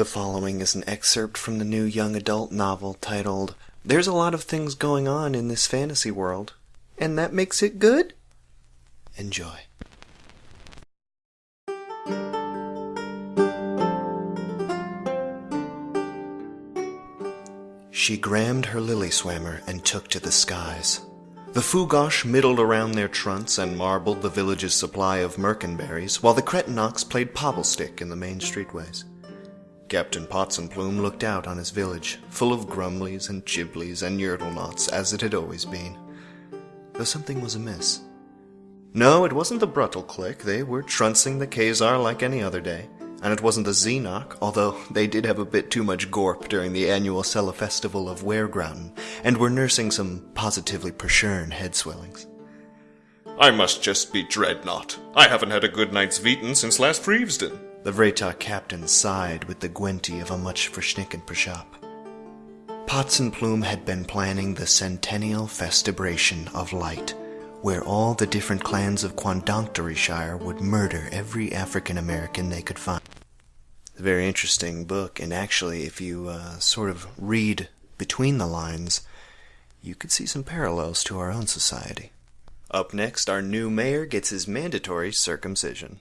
The following is an excerpt from the new young adult novel titled There's a Lot of Things Going On in This Fantasy World, and That Makes It Good? Enjoy. She grammed her lily swammer and took to the skies. The Fougosh middled around their trunks and marbled the village's supply of merkenberries, while the Cretinox played pobblestick in the main streetways. Captain Potsenplume looked out on his village, full of grumblies and giblies and yurtlenots, as it had always been. Though something was amiss. No, it wasn't the Bruttel clique. They were truncing the Khazar like any other day. And it wasn't the Xenok, although they did have a bit too much gorp during the annual Sella Festival of Weregrauten, and were nursing some positively perchurn head swellings. I must just be Dreadnought. I haven't had a good night's veetin since last Freevesden. The Vretar captain sighed with the gwenty of a much verschnicken pershop. Potsenplume had been planning the centennial festibration of light, where all the different clans of Quandonctoryshire would murder every African American they could find. It's a very interesting book, and actually, if you uh, sort of read between the lines, you could see some parallels to our own society. Up next, our new mayor gets his mandatory circumcision.